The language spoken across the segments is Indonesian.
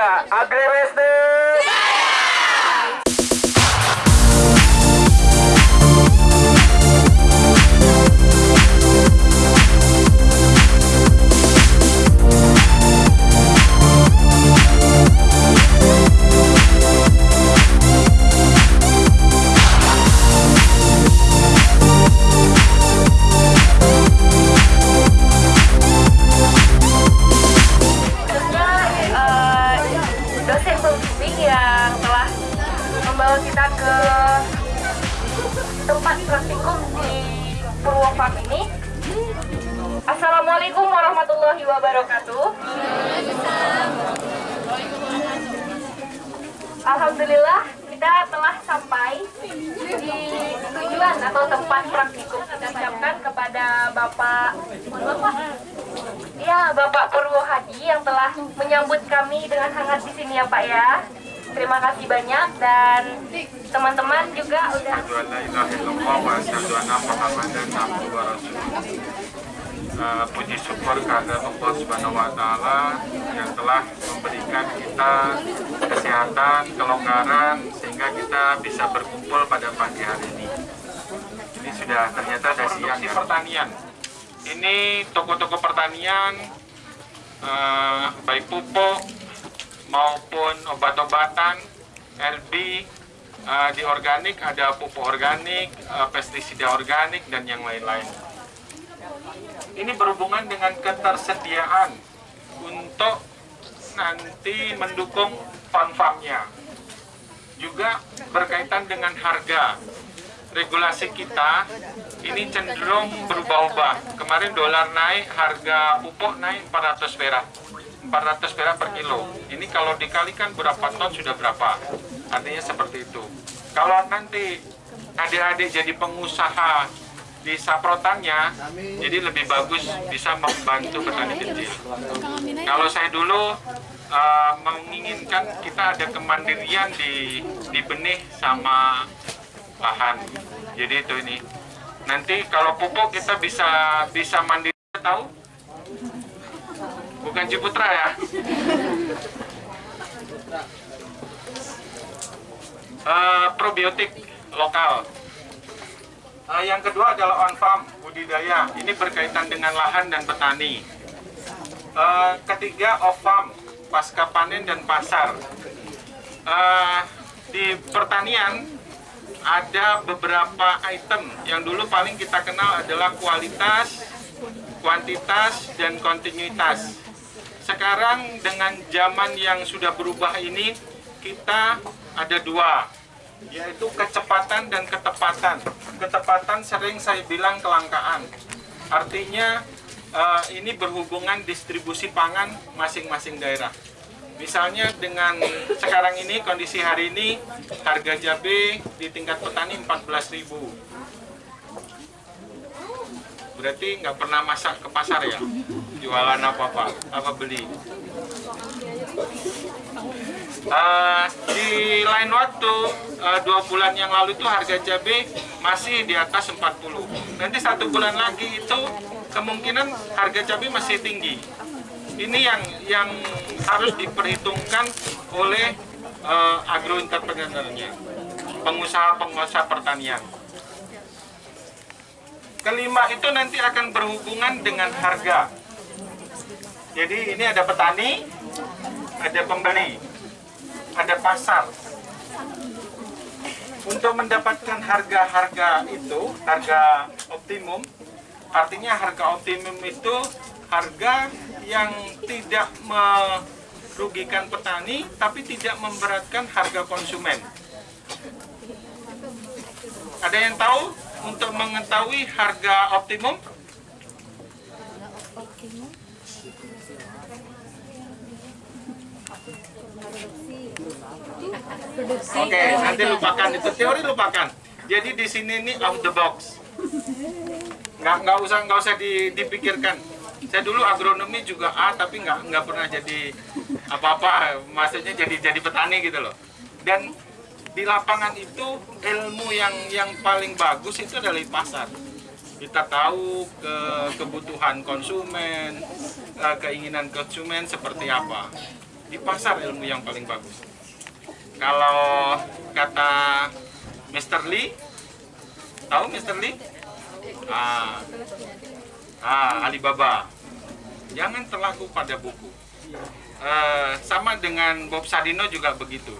Tiga, agribisnis. khususnya Ini sudah ternyata ada siang ya. pertanian. Ini toko-toko pertanian eh, baik pupuk maupun obat-obatan, LB, eh, di organik ada pupuk organik, eh, pestisida organik dan yang lain-lain. Ini berhubungan dengan ketersediaan untuk nanti mendukung farm-farmnya. Juga berkaitan dengan harga. Regulasi kita ini cenderung berubah-ubah. Kemarin dolar naik, harga pupuk naik 400 perak. 400 perak per kilo. Ini kalau dikalikan berapa ton sudah berapa? Artinya seperti itu. Kalau nanti adik-adik jadi pengusaha di saprotannya, jadi lebih bagus bisa membantu petani kecil. Kalau saya dulu uh, menginginkan kita ada kemandirian di di benih sama lahan. Jadi itu ini. Nanti kalau pupuk kita bisa bisa mandiri tahu? Bukan Ciputra ya? Eh, probiotik lokal. Eh, yang kedua adalah on farm budidaya. Ini berkaitan dengan lahan dan petani. Eh, ketiga off farm pasca panen dan pasar. Eh, di pertanian ada beberapa item yang dulu paling kita kenal adalah kualitas, kuantitas, dan kontinuitas. Sekarang dengan zaman yang sudah berubah ini, kita ada dua, yaitu kecepatan dan ketepatan. Ketepatan sering saya bilang kelangkaan. Artinya eh, ini berhubungan distribusi pangan masing-masing daerah. Misalnya dengan sekarang ini kondisi hari ini harga cabai di tingkat petani 14.000. Berarti nggak pernah masak ke pasar ya? Jualan apa-apa, apa beli? Eh, di lain waktu eh, dua bulan yang lalu itu harga cabai masih di atas 40 nanti satu bulan lagi itu kemungkinan harga cabai masih tinggi ini yang yang harus diperhitungkan oleh eh, agro entrepreneurnya pengusaha-pengusaha pertanian kelima itu nanti akan berhubungan dengan harga jadi ini ada petani ada pembeli ada pasar. Untuk mendapatkan harga-harga itu, harga optimum, artinya harga optimum itu harga yang tidak merugikan petani, tapi tidak memberatkan harga konsumen. Ada yang tahu untuk mengetahui harga optimum? Oke, nanti lupakan itu teori lupakan. Jadi di sini ini out the box. Nggak nggak usah nggak usah di- dipikirkan. Saya dulu agronomi juga A tapi nggak nggak pernah jadi apa-apa. Maksudnya jadi jadi petani gitu loh. Dan di lapangan itu ilmu yang yang paling bagus itu adalah di pasar. Kita tahu ke kebutuhan konsumen, eh, keinginan konsumen seperti apa. di pasar ilmu yang paling bagus. Kalau kata Mr. Lee, tahu Mr. Lee? Ah, ah Alibaba. Jangan terlaku pada buku. Eh, sama dengan Bob Sadino juga begitu.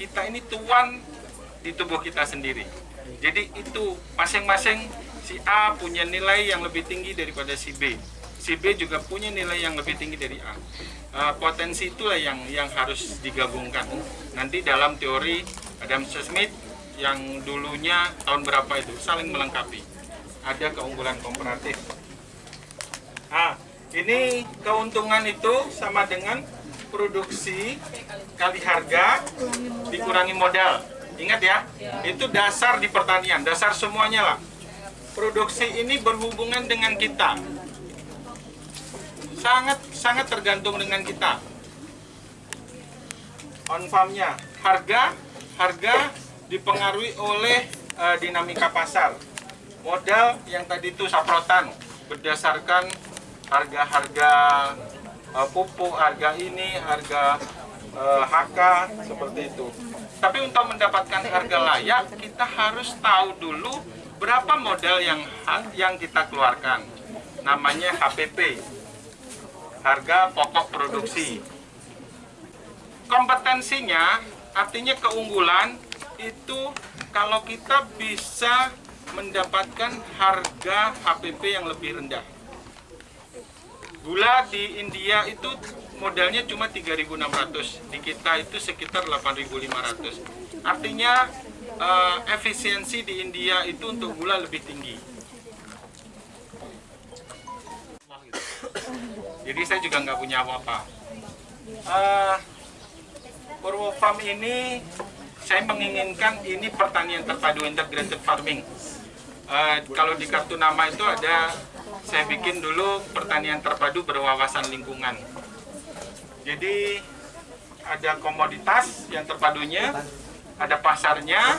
Kita ini tuan di tubuh kita sendiri. Jadi itu masing-masing si A punya nilai yang lebih tinggi daripada si B. Si B juga punya nilai yang lebih tinggi dari A. Uh, potensi itulah yang yang harus digabungkan. Nanti dalam teori Adam Smith yang dulunya tahun berapa itu saling melengkapi. Ada keunggulan komparatif. Ah, ini keuntungan itu sama dengan produksi kali harga dikurangi modal. Ingat ya, itu dasar di pertanian, dasar semuanya lah. Produksi ini berhubungan dengan kita. Sangat sangat tergantung dengan kita. On farmnya, harga harga dipengaruhi oleh uh, dinamika pasar. Modal yang tadi itu saprotan berdasarkan harga-harga uh, pupuk, harga ini, harga uh, HK seperti itu. Tapi untuk mendapatkan harga layak, kita harus tahu dulu berapa modal yang yang kita keluarkan. Namanya HPP, harga pokok produksi. Kompetensinya, artinya keunggulan itu kalau kita bisa mendapatkan harga HPP yang lebih rendah. Gula di India itu modalnya cuma 3.600, di kita itu sekitar 8.500. Artinya uh, efisiensi di India itu untuk gula lebih tinggi. Jadi saya juga nggak punya apa-apa. Uh, Purwo Farm ini saya menginginkan ini pertanian terpadu integrated farming. Uh, kalau di kartu nama itu ada saya bikin dulu pertanian terpadu berwawasan lingkungan. Jadi ada komoditas yang terpadunya, ada pasarnya,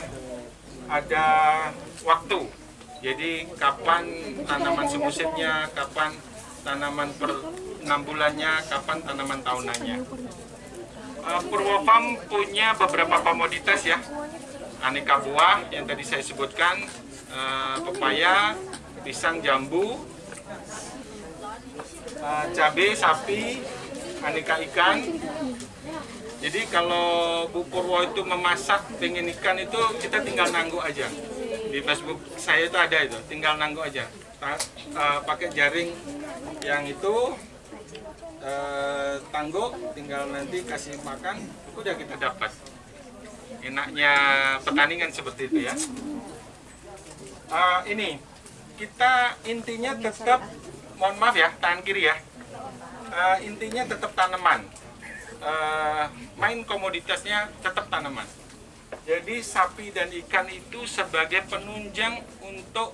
ada waktu. Jadi kapan tanaman semusimnya, kapan tanaman per enam bulannya, kapan tanaman tahunannya. Uh, Purwofarm punya beberapa komoditas ya, aneka buah yang tadi saya sebutkan, uh, pepaya, pisang jambu, uh, cabai, sapi, aneka ikan. Jadi kalau Bu Purwo itu memasak pengen ikan itu kita tinggal nanggu aja. Di Facebook saya itu ada itu, tinggal nanggu aja. Pakai jaring yang itu tangguh, tinggal nanti kasih makan, udah kita dapat. Enaknya pertandingan seperti itu ya. Uh, ini kita intinya tetap, mohon maaf ya, tangan kiri ya uh, intinya tetap tanaman. Uh, main komoditasnya tetap tanaman. Jadi sapi dan ikan itu sebagai penunjang untuk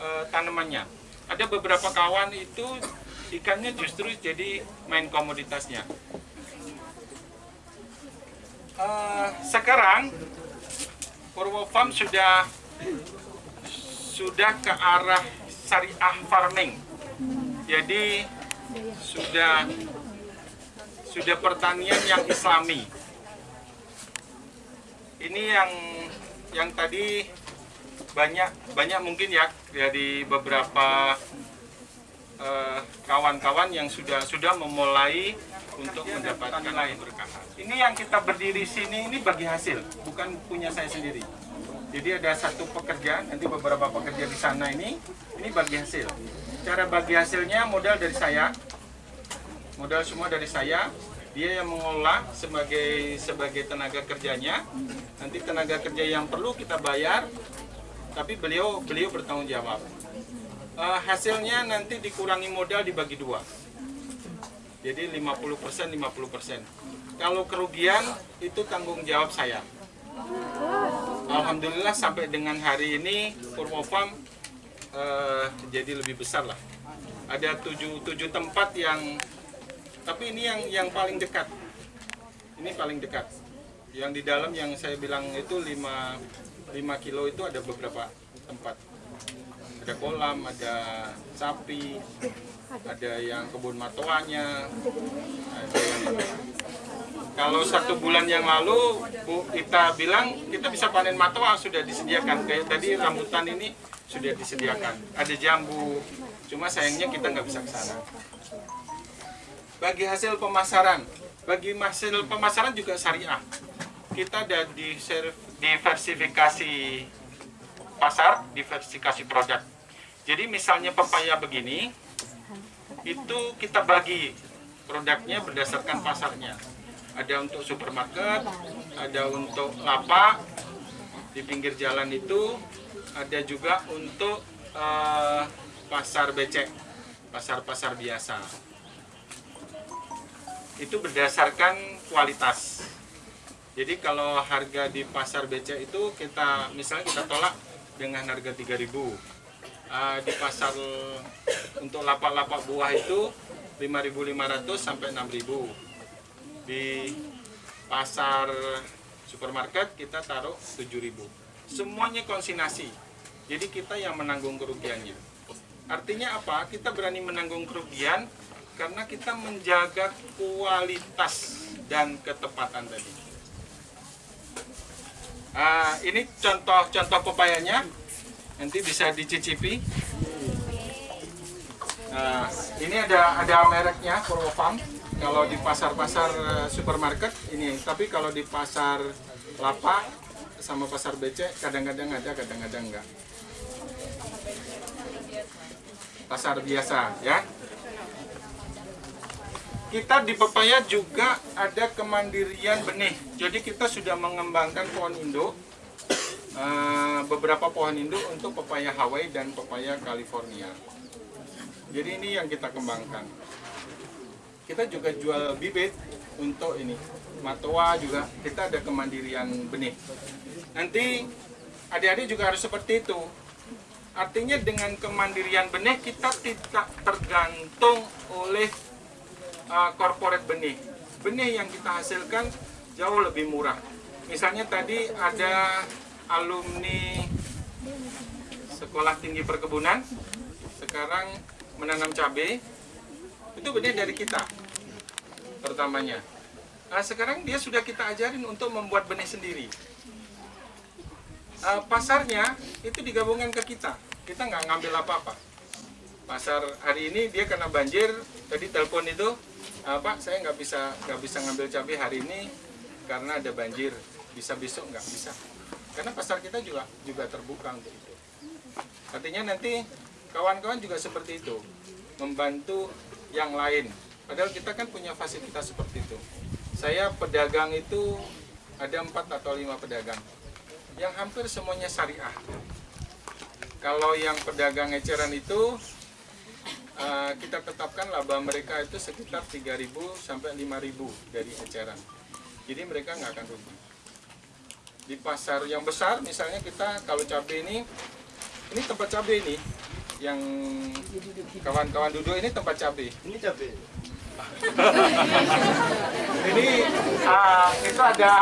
uh, tanamannya. Ada beberapa kawan itu ikannya justru jadi main komoditasnya. Uh, sekarang Purwo Farm sudah sudah ke arah syariah farming. Jadi sudah sudah pertanian yang islami. Ini yang yang tadi banyak banyak mungkin ya dari beberapa kawan-kawan uh, yang sudah sudah memulai untuk mendapatkan lain berkah. Ini yang kita berdiri sini ini bagi hasil, bukan punya saya sendiri. Jadi ada satu pekerja, nanti beberapa pekerja di sana ini, ini bagi hasil. Cara bagi hasilnya modal dari saya, modal semua dari saya. Dia yang mengolah sebagai sebagai tenaga kerjanya. Nanti tenaga kerja yang perlu kita bayar, tapi beliau beliau bertanggung jawab. Uh, hasilnya nanti dikurangi modal dibagi dua. Jadi 50% 50%. Kalau kerugian itu tanggung jawab saya. Alhamdulillah sampai dengan hari ini Purwofarm uh, jadi lebih besar lah. Ada tujuh, tujuh tempat yang, tapi ini yang yang paling dekat. Ini paling dekat. Yang di dalam yang saya bilang itu 5, 5 kilo itu ada beberapa tempat. Ada kolam, ada sapi, ada yang kebun matoanya, ada yang kalau satu bulan yang lalu Bu kita bilang kita bisa panen matoa sudah disediakan. Kayak tadi rambutan ini sudah disediakan. Ada jambu. Cuma sayangnya kita nggak bisa ke sana. Bagi hasil pemasaran bagi hasil pemasaran juga syariah. Kita ada di diversifikasi pasar diversifikasi produk jadi misalnya pepaya begini itu kita bagi produknya berdasarkan pasarnya. Ada untuk supermarket, ada untuk lapak di pinggir jalan itu, ada juga untuk uh, pasar becek, pasar-pasar biasa. Itu berdasarkan kualitas. Jadi kalau harga di pasar becek itu kita misalnya kita tolak dengan harga 3000 uh, di pasar untuk lapak-lapak buah itu 5.500 sampai 6.000 di pasar supermarket kita taruh 7.000 semuanya konsinasi. Jadi kita yang menanggung kerugiannya. Artinya apa? Kita berani menanggung kerugian karena kita menjaga kualitas dan ketepatan tadi. Uh, ini contoh-contoh pepayanya nanti bisa dicicipi. Nah, ini ada ada mereknya Farm. Kalau di pasar-pasar eh, supermarket ini, tapi kalau di pasar lapak sama pasar becek kadang-kadang ada, kadang-kadang enggak. Pasar biasa ya. Kita di pepaya juga ada kemandirian benih. Jadi kita sudah mengembangkan pohon induk uh, beberapa pohon induk untuk pepaya Hawaii dan pepaya California. Jadi ini yang kita kembangkan. Kita juga jual bibit untuk ini. Matoa juga kita ada kemandirian benih. Nanti adik-adik juga harus seperti itu. Artinya dengan kemandirian benih kita tidak tergantung oleh uh, corporate benih. Benih yang kita hasilkan jauh lebih murah. Misalnya tadi ada alumni Sekolah Tinggi Perkebunan sekarang menanam cabai itu benih dari kita pertamanya. Nah, sekarang dia sudah kita ajarin untuk membuat benih sendiri. Uh, pasarnya itu digabungkan ke kita. Kita nggak ngambil apa-apa. Pasar hari ini dia kena banjir. Tadi telepon itu, uh, saya nggak bisa nggak bisa ngambil cabai hari ini karena ada banjir. Bisa besok nggak bisa karena pasar kita juga juga terbuka untuk itu. Artinya nanti kawan-kawan juga seperti itu membantu yang lain. Padahal kita kan punya fasilitas seperti itu. Saya pedagang itu ada empat atau lima pedagang. Yang hampir semuanya syariah. Kalau yang pedagang eceran itu uh, kita tetapkan laba mereka itu sekitar 3.000 sampai 5.000 dari eceran. Jadi mereka nggak akan rugi di pasar yang besar misalnya kita kalau cabai ini ini tempat cabai ini yang kawan-kawan duduk ini tempat cabai. Ini cabai. Ini uh, itu ada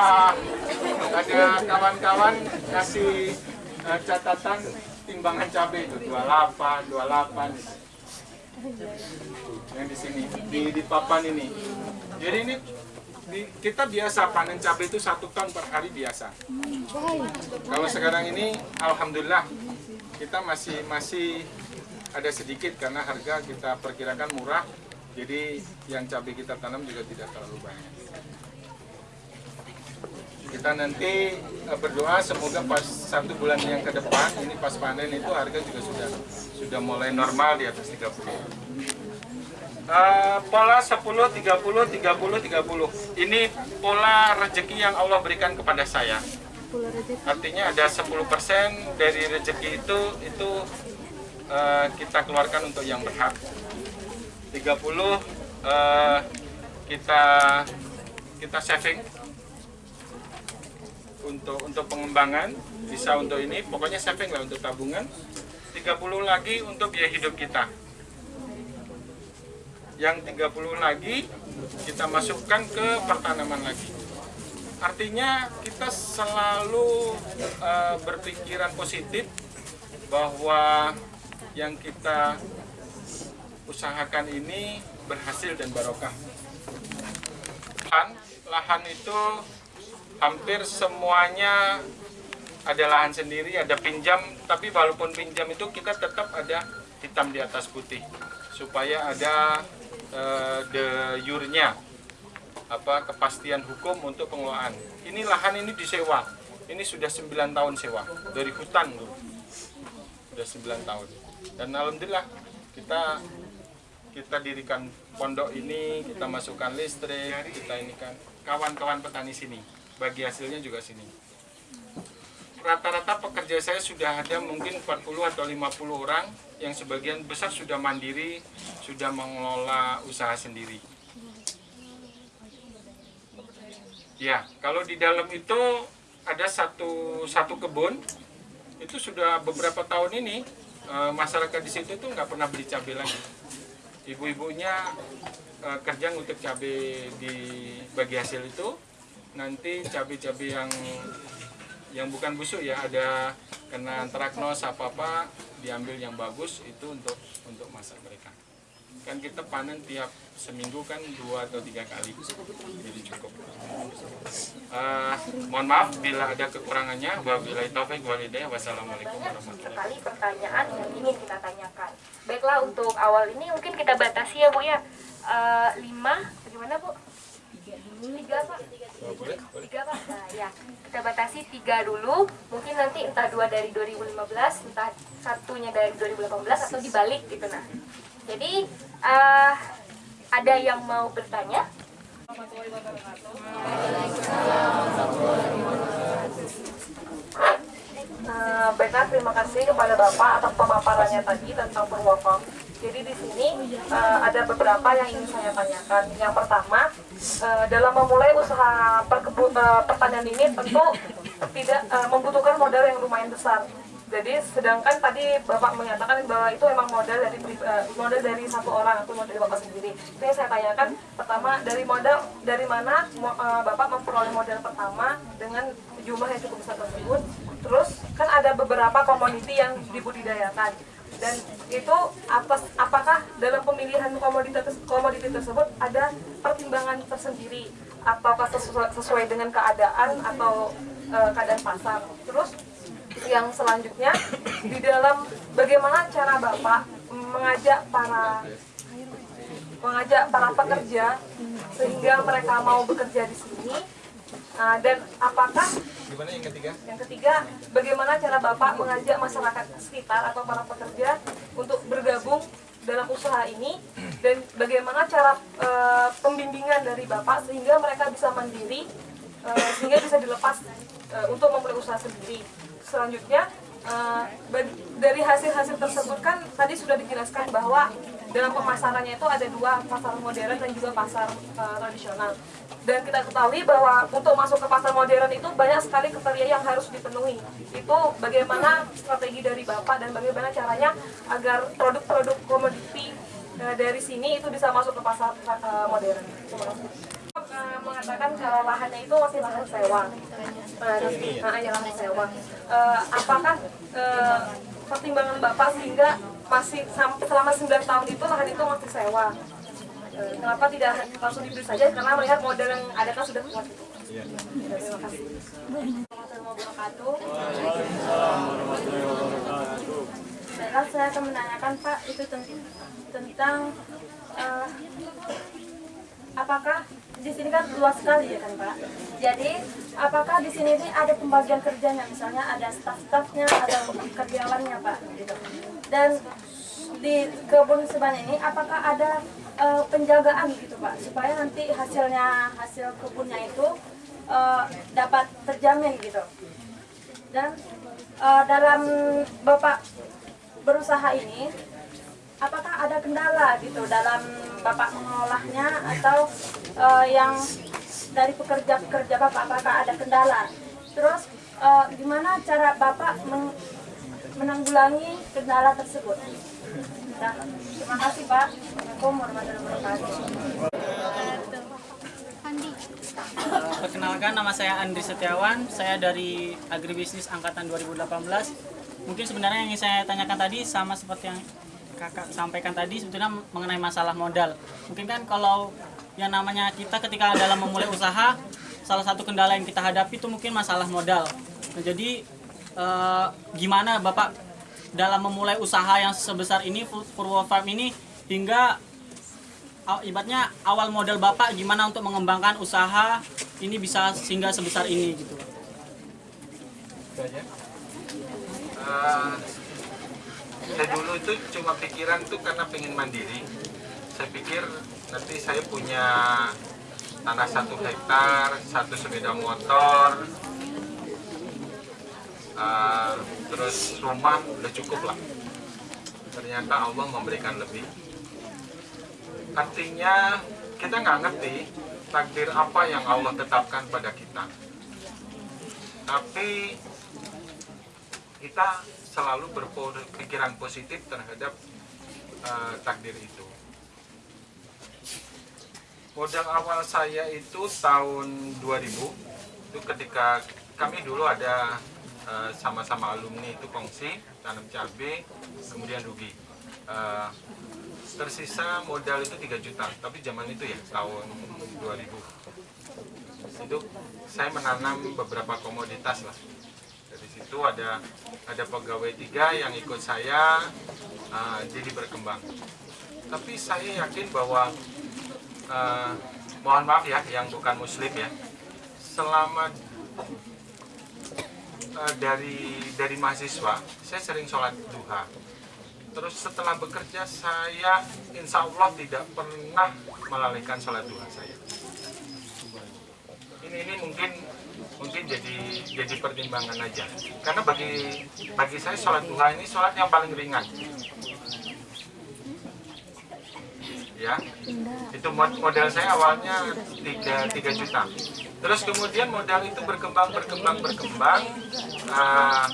ada kawan-kawan kasih uh, catatan timbangan cabai itu 28 28 yang di sini di di papan ini. Jadi ini di, kita biasa panen cabai itu satu ton per hari biasa. Kalau sekarang ini, alhamdulillah kita masih masih ada sedikit karena harga kita perkirakan murah. Jadi yang cabai kita tanam juga tidak terlalu banyak. Kita nanti eh, berdoa semoga pas satu bulan yang ke depan ini pas panen itu harga juga sudah sudah mulai normal di atas 30 uh, pola 10 30 30 30 ini pola rezeki yang Allah berikan kepada saya. Artinya ada 10% dari rezeki itu itu uh, kita keluarkan untuk yang berhak. 30 uh, kita kita saving untuk untuk pengembangan bisa untuk ini. Pokoknya saving lah untuk tabungan. 30 lagi untuk biaya hidup kita yang 30 lagi kita masukkan ke pertanaman lagi. Artinya kita selalu uh, berpikiran positif bahwa yang kita usahakan ini berhasil dan barokah. Lahan, lahan itu hampir semuanya ada lahan sendiri, ada pinjam, tapi walaupun pinjam itu kita tetap ada hitam di atas putih supaya ada eh, de apa kepastian hukum untuk pengelolaan. Ini lahan ini disewa. Ini sudah 9 tahun sewa dari hutan tuh. Sudah 9 tahun. Dan alhamdulillah kita kita dirikan pondok ini, kita masukkan listrik, kita ini kan kawan-kawan petani sini. Bagi hasilnya juga sini. Rata-rata pekerja saya sudah ada mungkin 40 atau 50 orang yang sebagian besar sudah mandiri, sudah mengelola usaha sendiri. Ya, kalau di dalam itu ada satu satu kebun itu sudah beberapa tahun ini eh, masyarakat di situ tuh nggak pernah beli cabai lagi. Ibu-ibunya eh, kerja ngutik cabai di bagi hasil itu nanti cabai-cabai yang yang bukan busuk ya ada kena antraknos apa apa diambil yang bagus itu untuk untuk masak mereka kan kita panen tiap seminggu kan dua atau tiga kali jadi cukup Eh, mohon maaf bila ada kekurangannya wabillahi taufik walhidayah wassalamualaikum warahmatullahi sekali pertanyaan yang ingin kita tanyakan. Baiklah untuk awal ini mungkin kita batasi ya Bu ya. Eh, lima, bagaimana Bu? Tiga Pak. Tiga Pak. Nah, ya. Kita batasi tiga dulu. Mungkin nanti entah dua dari 2015, entah satunya dari 2018 atau dibalik gitu nah. Jadi eh, ada yang mau bertanya? Eh, baiklah, terima kasih kepada Bapak atas pemaparannya tadi tentang perwakam. Jadi di sini eh, ada beberapa yang ingin saya tanyakan. Yang pertama, eh, dalam memulai usaha perkebu- eh, pertanian ini tentu tidak eh, membutuhkan modal yang lumayan besar. Jadi sedangkan tadi Bapak menyatakan bahwa itu memang modal dari eh, modal dari satu orang atau modal dari Bapak sendiri. Itu saya tanyakan pertama dari modal dari mana eh, Bapak memperoleh modal pertama dengan jumlah yang cukup besar tersebut. Terus kan ada beberapa komoditi yang dibudidayakan dan itu atas apakah dalam pemilihan komoditas komoditi tersebut ada pertimbangan tersendiri ataukah sesuai, sesuai dengan keadaan atau eh, keadaan pasar. Terus yang selanjutnya di dalam bagaimana cara Bapak mengajak para mengajak para pekerja sehingga mereka mau bekerja di sini Nah, dan apakah gimana yang ketiga yang ketiga bagaimana cara Bapak mengajak masyarakat sekitar atau para pekerja untuk bergabung dalam usaha ini dan bagaimana cara eh, pembimbingan dari Bapak sehingga mereka bisa mandiri eh, sehingga bisa dilepas eh, untuk memulai usaha sendiri. Selanjutnya bag- dari hasil-hasil tersebut kan tadi sudah dijelaskan bahwa dalam pemasarannya itu ada dua pasar modern dan juga pasar eh, tradisional. Dan kita ketahui bahwa untuk masuk ke pasar modern itu banyak sekali kriteria yang harus dipenuhi. Itu bagaimana strategi dari Bapak dan bagaimana caranya agar produk-produk komoditi eh, dari sini itu bisa masuk ke pasar eh, modern. Terima kasih. Mengatakan kalau lahannya itu masih lahan sewa. Nah, nah, ya lahan sewa. Eh, apakah eh, pertimbangan Bapak sehingga masih sam- selama 9 tahun itu lahan itu masih sewa? Eh, kenapa tidak langsung dibeli saja? Karena melihat model yang ada kan sudah kuat. Ya, terima kasih. Warahmatullahi wabarakatuh. Baiklah, saya akan menanyakan Pak itu ten- tentang eh, apakah di sini kan luas sekali ya kan Pak. Jadi apakah di sini ini ada pembagian kerjanya misalnya ada staf-stafnya, ada karyawannya Pak gitu. Dan di kebun sebanyak ini apakah ada eh, penjagaan gitu Pak? Supaya nanti hasilnya hasil kebunnya itu eh, dapat terjamin gitu. Dan eh, dalam Bapak berusaha ini apakah ada kendala gitu dalam bapak mengolahnya? Atau eh, yang dari pekerja-pekerja bapak apakah ada kendala? Terus eh, gimana cara bapak menanggulangi kendala tersebut Nah, terima kasih pak Assalamualaikum warahmatullahi wabarakatuh Perkenalkan nama saya Andri Setiawan, saya dari Agribisnis Angkatan 2018. Mungkin sebenarnya yang saya tanyakan tadi sama seperti yang kakak sampaikan tadi sebetulnya mengenai masalah modal. Mungkin kan kalau yang namanya kita ketika dalam memulai usaha, salah satu kendala yang kita hadapi itu mungkin masalah modal. Nah, jadi eh, gimana Bapak dalam memulai usaha yang sebesar ini Purwo Farm ini hingga ibaratnya awal modal Bapak gimana untuk mengembangkan usaha ini bisa sehingga sebesar ini gitu. Eh, saya dulu itu cuma pikiran tuh karena pengen mandiri. Saya pikir nanti saya punya tanah satu hektar, satu sepeda motor, eh, terus rumah udah cukup lah. Ternyata Allah memberikan lebih. Artinya kita nggak ngerti takdir apa yang Allah tetapkan pada kita. Tapi kita selalu berpikiran positif terhadap uh, takdir itu. Modal awal saya itu tahun 2000 itu ketika kami dulu ada uh, sama-sama alumni itu kongsi tanam cabai kemudian rugi. Uh, tersisa modal itu 3 juta tapi zaman itu ya tahun 2000 itu saya menanam beberapa komoditas lah. Dari situ ada ada pegawai tiga yang ikut saya uh, jadi berkembang. Tapi saya yakin bahwa uh, mohon maaf ya yang bukan muslim ya selama dari dari mahasiswa saya sering sholat duha. Terus setelah bekerja saya insya Allah tidak pernah melalaikan sholat duha saya. Ini ini mungkin mungkin jadi jadi pertimbangan aja. Karena bagi bagi saya sholat duha ini sholat yang paling ringan ya. Itu mod- modal saya awalnya 3, 3 juta. Terus kemudian modal itu berkembang berkembang berkembang. Ah,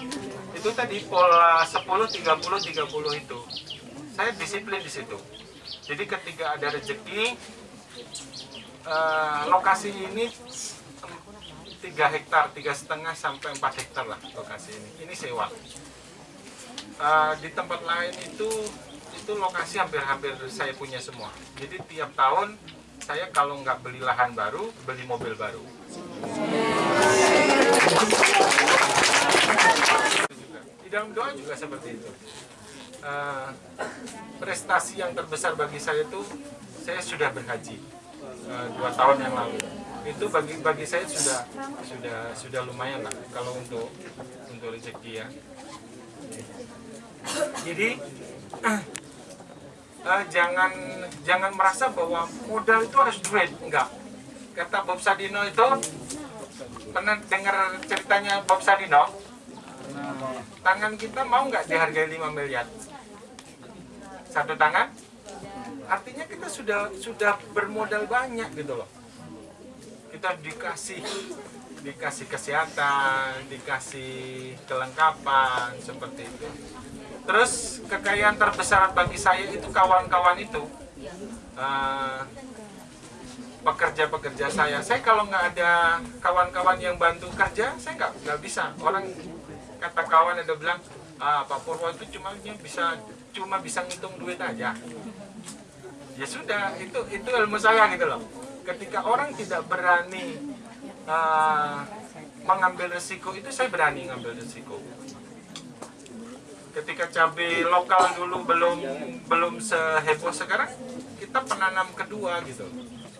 itu tadi pola 10 30 30 itu. Saya disiplin di situ. Jadi ketika ada rezeki eh, lokasi ini tiga hektar tiga setengah sampai 4 hektar lah lokasi ini. Ini sewa. Eh, di tempat lain itu itu lokasi hampir-hampir saya punya semua. Jadi tiap tahun saya kalau nggak beli lahan baru beli mobil baru. Di dalam doa juga seperti itu. Eh, prestasi yang terbesar bagi saya itu saya sudah berhaji eh, dua tahun yang lalu. Itu bagi bagi saya sudah sudah sudah lumayan lah kalau untuk untuk rezeki ya. Jadi eh, jangan jangan merasa bahwa modal itu harus duit. Enggak. Kata Bob Sadino itu pernah dengar ceritanya Bob Sadino? Tangan kita mau nggak dihargai 5 miliar? Satu tangan? Artinya kita sudah sudah bermodal banyak gitu loh. Kita dikasih dikasih kesehatan dikasih kelengkapan seperti itu terus kekayaan terbesar bagi saya itu kawan-kawan itu eh, pekerja-pekerja saya. Saya kalau nggak ada kawan-kawan yang bantu kerja saya nggak nggak bisa. Orang kata kawan ada bilang ah, Pak Purwo itu cuma bisa cuma bisa ngitung duit aja. Ya sudah itu itu ilmu saya gitu loh. Ketika orang tidak berani ah, mengambil resiko itu saya berani ngambil resiko ketika cabai lokal dulu belum belum seheboh sekarang kita penanam kedua gitu.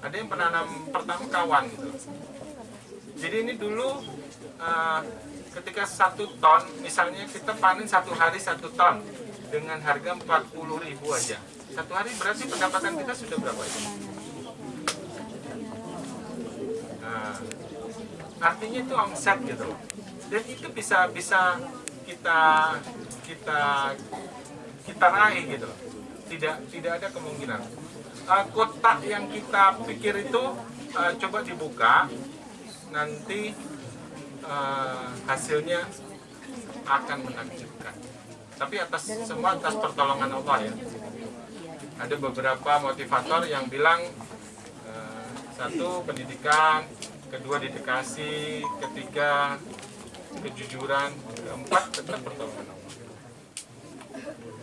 Ada yang penanam pertama kawan gitu. Jadi ini dulu eh, ketika satu ton misalnya kita panen satu hari satu ton dengan harga 40.000 ribu aja. Satu hari berarti pendapatan kita sudah berapa itu? Nah, artinya itu omset gitu. Dan itu bisa bisa kita kita kita raih gitu. Tidak tidak ada kemungkinan. Eh, kotak yang kita pikir itu eh, coba dibuka. Nanti eh, hasilnya akan menakjubkan tapi atas semua atas pertolongan Allah ya. Ada beberapa motivator yang bilang eh, satu pendidikan kedua dedikasi ketiga kejujuran keempat tetap pertolongan Allah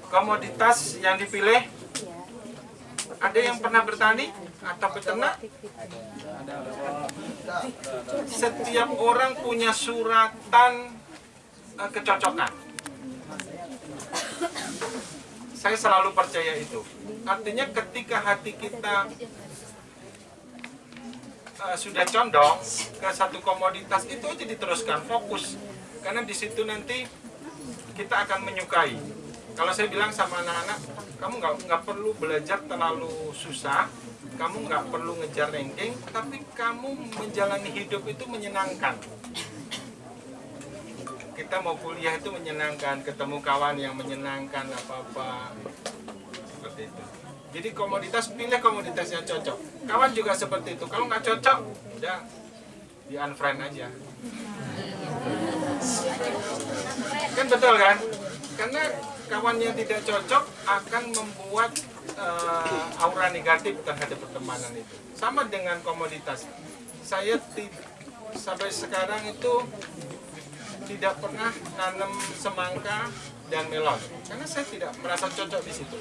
komoditas yang dipilih. Ada yang pernah bertani atau peternak? Setiap orang punya suratan eh, kecocokan. Saya selalu percaya itu. Artinya ketika hati kita eh, sudah condong ke satu komoditas itu aja diteruskan fokus. Karena di situ nanti kita akan menyukai kalau saya bilang sama anak-anak kamu nggak nggak perlu belajar terlalu susah kamu nggak perlu ngejar ranking tapi kamu menjalani hidup itu menyenangkan. Kita mau kuliah itu menyenangkan ketemu kawan yang menyenangkan apa-apa. Seperti itu. Jadi komoditas pilih komoditas yang cocok. Kawan juga seperti itu. Kalau nggak cocok udah di unfriend aja. Kan betul kan? Karena kawan yang tidak cocok akan membuat eh, aura negatif terhadap pertemanan itu. Sama dengan komoditas. Saya sampai sekarang itu tidak pernah nanam semangka dan melon. Karena saya tidak merasa cocok di situ.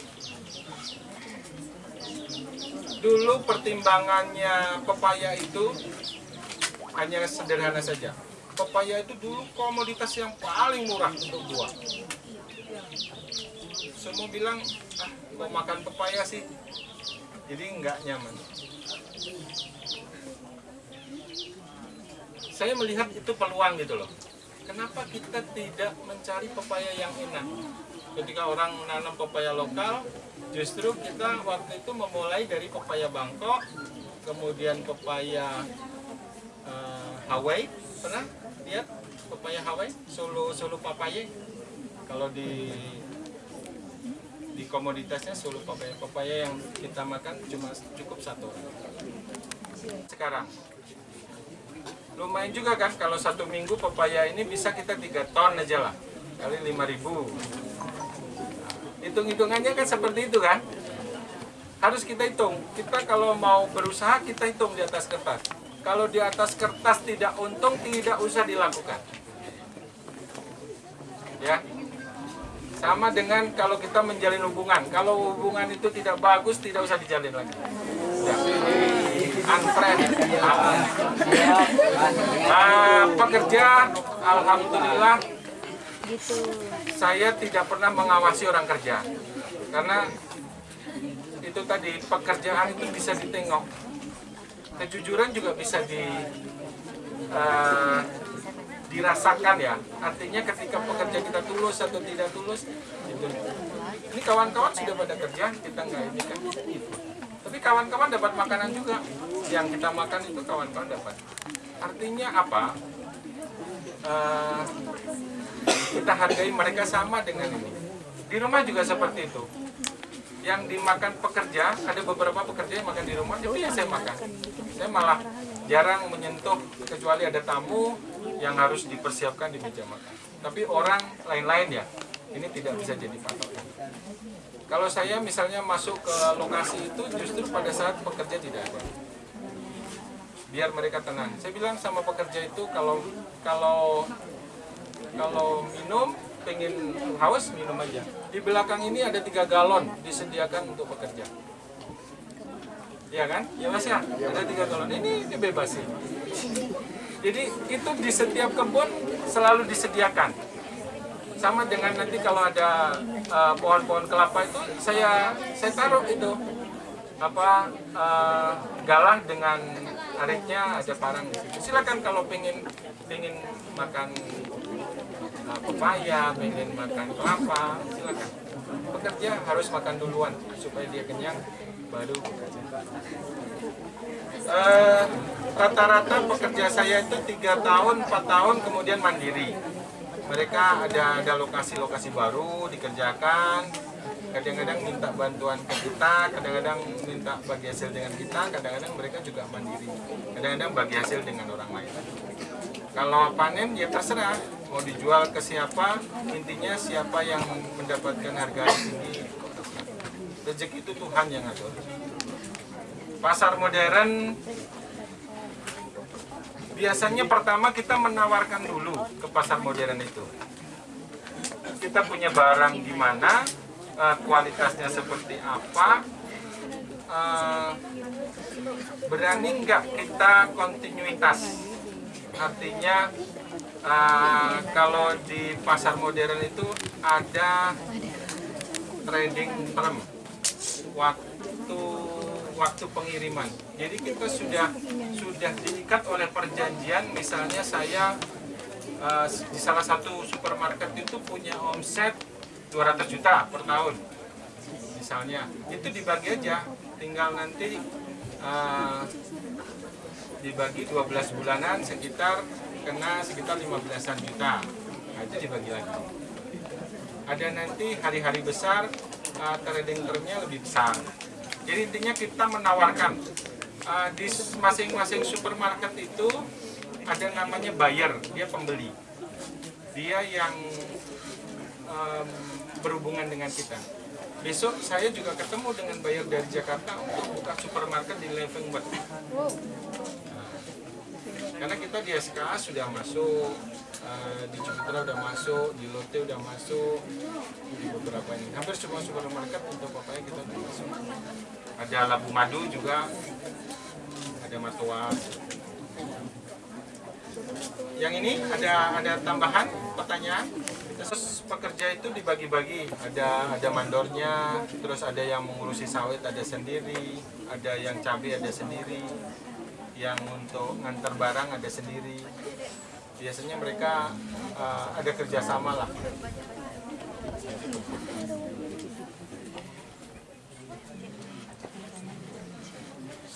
Dulu pertimbangannya pepaya itu hanya sederhana saja. Pepaya itu dulu komoditas yang paling murah untuk buah semua bilang ah mau makan pepaya sih. Jadi nggak nyaman. Saya melihat itu peluang gitu loh. Kenapa kita tidak mencari pepaya yang enak? Ketika orang nanam pepaya lokal justru kita waktu itu memulai dari pepaya Bangkok kemudian pepaya eh, Hawaii. Pernah lihat pepaya Hawaii? Solo Solo papaye kalau di di komoditasnya Solo papaya papaya yang kita makan cuma cukup satu. Sekarang. Lumayan juga kan kalau satu minggu pepaya ini bisa kita tiga ton aja lah kali 5000 hitung-hitungannya kan seperti itu kan? Harus kita hitung. Kita kalau mau berusaha kita hitung di atas kertas. Kalau di atas kertas tidak untung tidak usah dilakukan. Ya sama dengan kalau kita menjalin hubungan. Kalau hubungan itu tidak bagus tidak usah dijalin lagi. Ya. unfriend nah, pekerja alhamdulillah. Saya tidak pernah mengawasi orang kerja. Karena itu tadi pekerjaan itu bisa ditengok. Kejujuran juga bisa di eh, dirasakan ya. Artinya ketika pekerja kita tulus atau tidak tulus itu. Ini kawan-kawan sudah pada kerja kita nggak ini kan. Tapi kawan-kawan dapat makanan juga. Yang kita makan itu kawan-kawan dapat. Artinya apa? Eh, kita hargai mereka sama dengan ini. Di rumah juga seperti itu. Yang dimakan pekerja ada beberapa pekerja yang makan di rumah itu yang saya makan. Saya malah jarang menyentuh kecuali ada tamu yang harus dipersiapkan di meja tapi orang lain-lain ya ini tidak bisa jadi patokan kalau saya misalnya masuk ke lokasi itu justru pada saat pekerja tidak ada. Biar mereka tenang. Saya bilang sama pekerja itu kalau kalau kalau minum pengen haus minum aja. Di belakang ini ada tiga galon disediakan untuk pekerja. Ya kan? Ya mas ya? Ada tiga galon. Ini dibebasin jadi itu di setiap kebun selalu disediakan sama dengan nanti kalau ada eh, pohon-pohon kelapa itu saya saya taruh itu apa eh, galah dengan aritnya ada parang di situ silakan kalau pengen pengen makan uh, pepaya, pengen makan kelapa, silakan. Pekerja harus makan duluan supaya dia kenyang, baru. Eh, Rata-rata pekerja saya itu tiga tahun, 4 tahun kemudian mandiri. Mereka ada ada lokasi-lokasi baru dikerjakan, kadang-kadang minta bantuan ke kita, kadang-kadang minta bagi hasil dengan kita, kadang-kadang mereka juga mandiri, kadang-kadang bagi hasil dengan orang lain. Kalau panen ya terserah mau dijual ke siapa, intinya siapa yang mendapatkan harga tinggi. Rezeki itu Tuhan yang ngatur. Pasar modern biasanya pertama kita menawarkan dulu ke pasar modern itu. Kita punya barang di mana, eh, kualitasnya seperti apa, eh, berani nggak kita kontinuitas? Artinya eh, kalau di pasar modern itu ada trading term waktu waktu pengiriman. Jadi kita sudah sudah diikat oleh perjanjian. Misalnya saya eh, di salah satu supermarket itu punya omset 200 juta per tahun. Misalnya itu dibagi aja, tinggal nanti eh, dibagi 12 bulanan sekitar kena sekitar 15-an juta. Nah, itu dibagi lagi ada nanti hari-hari besar uh, trading termnya lebih besar. Jadi intinya kita menawarkan uh, di masing-masing supermarket itu ada namanya buyer, dia pembeli. Dia yang um, berhubungan dengan kita. Besok saya juga ketemu dengan buyer dari Jakarta untuk buka supermarket di Levenworth. Karena kita di SKA sudah masuk, eh, di Cipitra udah masuk, di Lotte udah masuk, di beberapa ini. Hampir semua supermarket untuk papaya kita udah masuk. Ada Labu Madu juga, ada Matoa. Yang ini ada ada tambahan pertanyaan. Terus pekerja itu dibagi-bagi, ada ada mandornya, terus ada yang mengurusi sawit ada sendiri, ada yang cabai ada sendiri, yang untuk ngantar barang ada sendiri. Biasanya mereka uh, ada kerjasama lah.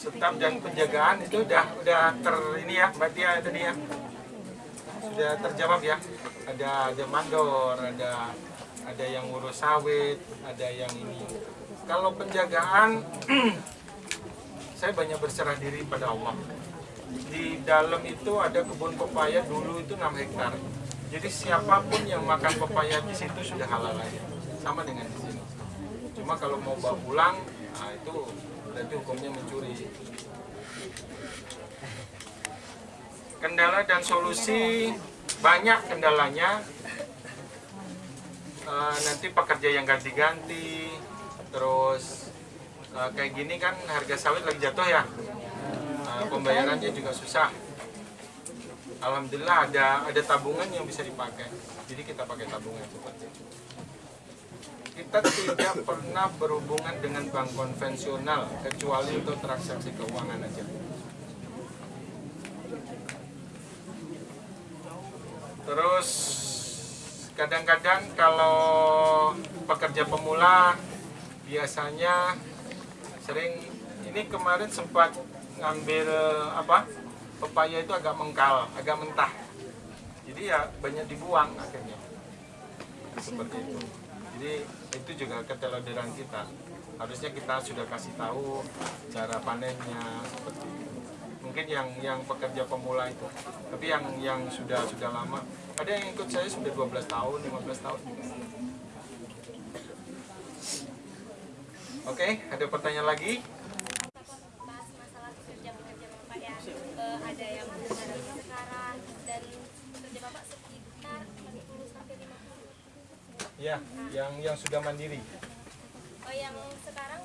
Staf dan penjagaan itu udah udah ter ini ya, Mbak Tia tadi ya. Sudah terjawab ya. Ada ada mandor, ada ada yang ngurus sawit, ada yang ini. Kalau penjagaan saya banyak berserah diri pada Allah. Di dalam itu ada kebun pepaya dulu itu 6 hektar. Jadi siapa pun yang makan pepaya di situ sudah halal aja. Sama dengan di sini. Cuma kalau mau bawa pulang, nah itu berarti hukumnya mencuri. Kendala dan solusi banyak kendalanya. Eh, nanti pekerja yang ganti-ganti, terus uh, kayak gini kan harga sawit lagi jatuh ya. Uh, pembayarannya juga susah. Alhamdulillah ada ada tabungan yang bisa dipakai. Jadi kita pakai tabungan seperti itu kita tidak pernah berhubungan dengan bank konvensional kecuali untuk transaksi keuangan aja. Terus kadang-kadang kalau pekerja pemula biasanya sering ini kemarin sempat ngambil apa pepaya itu agak mengkal, agak mentah. Jadi ya banyak dibuang akhirnya. Seperti itu. Jadi itu juga keteladanan kita. Harusnya kita sudah kasih tahu cara panennya seperti itu. Mungkin yang yang pekerja pemula itu. Tapi yang yang sudah sudah lama, ada yang ikut saya sudah 12 tahun, 15 tahun. Oke, ada pertanyaan lagi? ada yang dari sekarang dan bapak sekitar 40 sampai 50 Ya, yang yang sudah mandiri. oh yang sekarang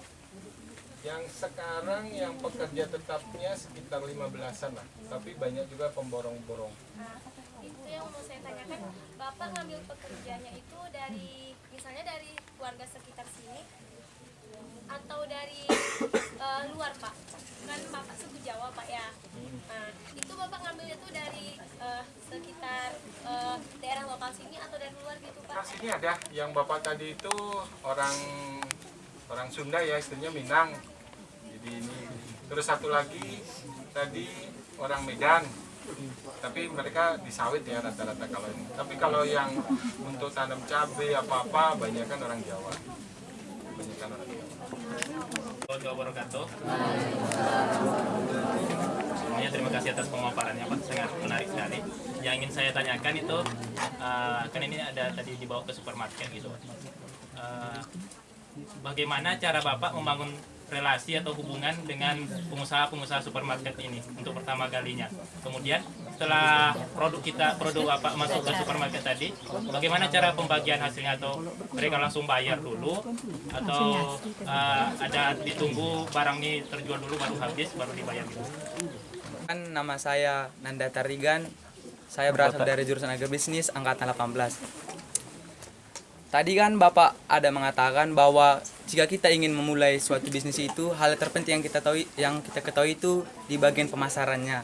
Yang sekarang yang pekerja tetapnya sekitar 15-an lah, tapi banyak juga pemborong-borong. nah, itu yang mau saya tanyakan bapak ngambil pekerjanya itu dari misalnya dari warga sekitar sini atau dari eh, luar pak kan bapak suku Jawa pak ya nah itu bapak ngambilnya tuh dari eh, sekitar eh, daerah lokal sini atau dari luar gitu pak Nah, sini ada yang bapak tadi itu orang orang Sunda ya, istrinya Minang. Jadi ini terus satu lagi tadi orang Medan. Tapi mereka di sawit ya rata-rata kalau ini. Tapi kalau yang untuk tanam cabai apa-apa banyak kan orang Jawa. Banyak kan orang Jawa. Wabarakatuh. Sebelumnya terima kasih atas pemaparannya Pak, sangat menarik sekali. Yang ingin saya tanyakan itu, eh, kan ini ada tadi dibawa ke supermarket gitu. Eh, bagaimana cara Bapak membangun relasi atau hubungan dengan pengusaha-pengusaha supermarket ini untuk pertama kalinya. Kemudian setelah produk kita produk apa masuk ke supermarket tadi, bagaimana cara pembagian hasilnya atau mereka langsung bayar dulu atau uh, ada ditunggu barang ini terjual dulu baru habis baru dibayar gitu. Kan nama saya Nanda Tarigan. Saya berasal dari jurusan agribisnis angkatan 18. Tadi kan Bapak ada mengatakan bahwa jika kita ingin memulai suatu bisnis itu hal terpenting yang kita tahu yang kita ketahui itu di bagian pemasarannya.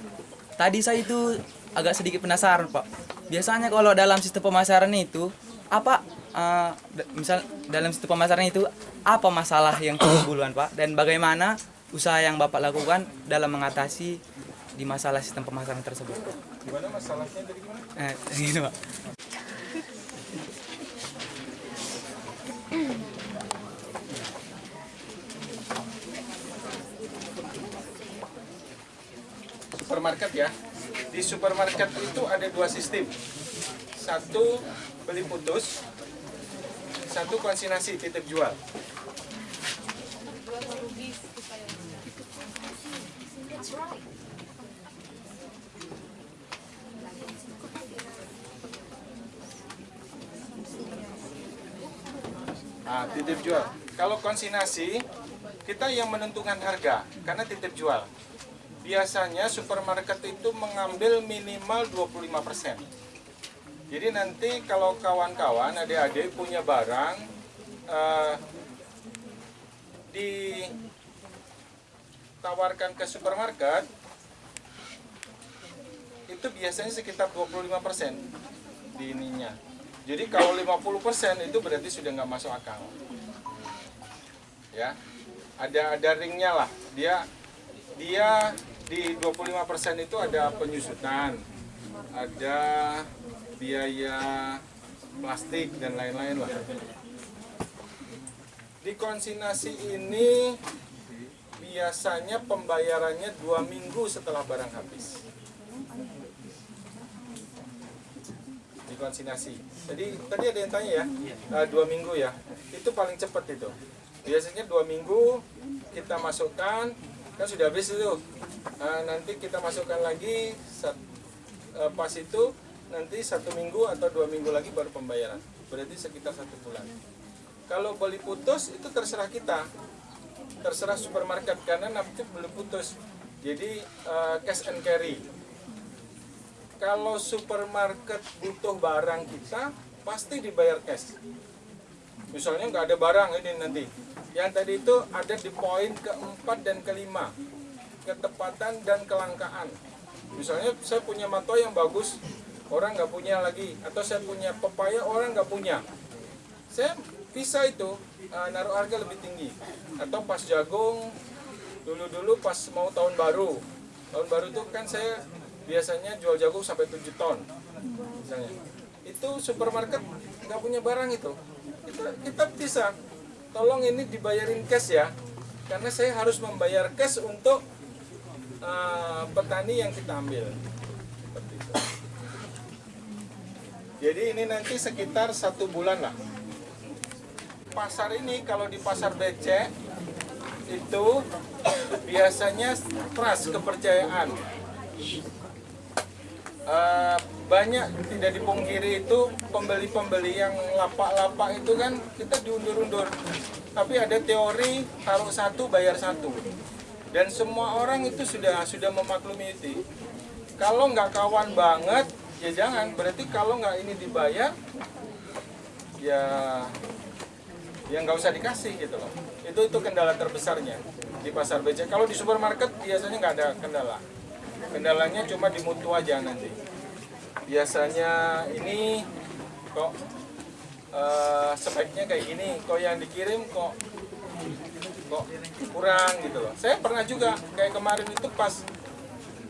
Tadi saya itu agak sedikit penasaran, Pak. Biasanya kalau dalam sistem pemasaran itu apa eh, d- misal dalam sistem pemasaran itu apa masalah yang timbuluan, Pak? Dan bagaimana usaha yang Bapak lakukan dalam mengatasi di masalah sistem pemasaran tersebut? Gimana masalahnya dari gimana? Eh, gitu, Pak. supermarket ya. Di supermarket itu ada dua sistem. Satu beli putus, satu konsignasi titip jual. Nah, titip jual. Kalau konsignasi, kita yang menentukan harga karena titip jual biasanya supermarket itu mengambil minimal 25%. Jadi nanti kalau kawan-kawan adik-adik punya barang eh, ditawarkan ke supermarket itu biasanya sekitar 25% di ininya. Jadi kalau 50% itu berarti sudah nggak masuk akal. Ya, ada ada ringnya lah. Dia dia di 25% itu ada penyusutan, ada biaya plastik dan lain-lain lah. Di konsignasi ini biasanya pembayarannya dua minggu setelah barang habis. Di konsignasi. Jadi tadi ada yang tanya ya, eh, dua minggu ya. Itu paling cepat itu. Biasanya dua minggu kita masukkan kan sudah habis itu. Nah, nanti kita masukkan lagi sat- eh, pas itu nanti satu minggu atau dua minggu lagi baru pembayaran. Berarti sekitar satu bulan. Kalau beli putus itu terserah kita. Terserah supermarket karena nanti beli putus. Jadi eh, cash and carry. Kalau supermarket butuh barang kita pasti dibayar cash. Misalnya nggak ada barang ini nanti yang tadi itu ada di poin keempat dan kelima. Ketepatan dan kelangkaan. Misalnya saya punya mato yang bagus orang nggak punya lagi. Atau saya punya pepaya orang nggak punya. Saya bisa itu uh, naruh harga lebih tinggi. Atau pas jagung dulu-dulu pas mau tahun baru. Tahun baru itu kan saya biasanya jual jagung sampai 7 ton misalnya. Itu supermarket nggak punya barang itu. Kita, kita bisa tolong ini dibayarin cash ya. Karena saya harus membayar cash untuk uh, petani yang kita ambil. Jadi ini nanti sekitar satu bulan lah. Pasar ini kalau di pasar BC itu biasanya trust kepercayaan. Eh, banyak tidak dipungkiri itu pembeli-pembeli yang lapak-lapak itu kan kita diundur-undur. Tapi ada teori taruh satu bayar satu. Dan semua orang itu sudah sudah memaklumi itu. Kalau nggak kawan banget ya jangan. Berarti kalau nggak ini dibayar ya ya nggak usah dikasih gitu loh. Itu itu kendala terbesarnya di pasar BC kalau di supermarket biasanya nggak ada kendala. Kendalanya cuma di mutu aja nanti biasanya ini kok eh, speknya kayak gini kok yang dikirim kok kok kurang gitu loh. Saya pernah juga kayak kemarin itu pas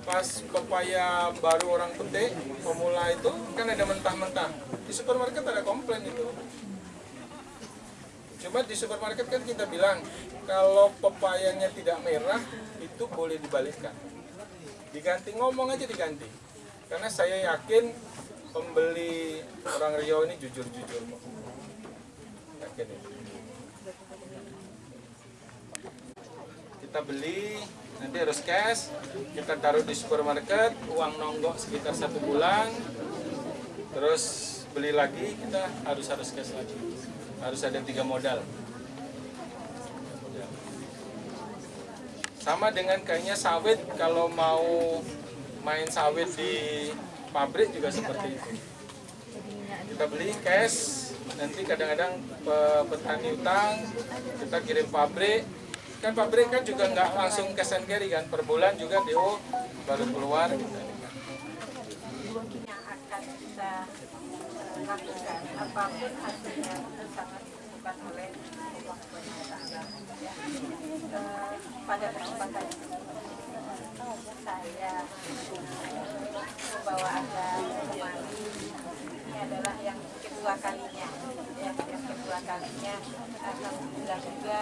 pas pepaya baru orang petik pemula itu kan ada mentah-mentah. Di supermarket ada komplain itu. Cuma di supermarket kan kita bilang kalau pepayanya tidak merah itu boleh dibalikkan. Diganti ngomong aja diganti karena saya yakin pembeli orang Riau ini jujur-jujur yakin itu. kita beli nanti harus cash kita taruh di supermarket uang nonggok sekitar satu bulan terus beli lagi kita harus harus cash lagi harus ada tiga modal Ya. sama dengan kayaknya sawit kalau mau main sawit di pabrik juga seperti itu kita beli cash nanti kadang-kadang pe- petani utang kita kirim pabrik kan pabrik kan juga nggak langsung cash and carry kan per bulan juga DO baru keluar gitu. yang akan kita lakukan apa pun hasilnya sangat ditentukan oleh. Eh, pada kesempatan saya eh, membawa anda kemari. Ini adalah yang kedua kalinya. Ya yang kedua kalinya alhamdulillah juga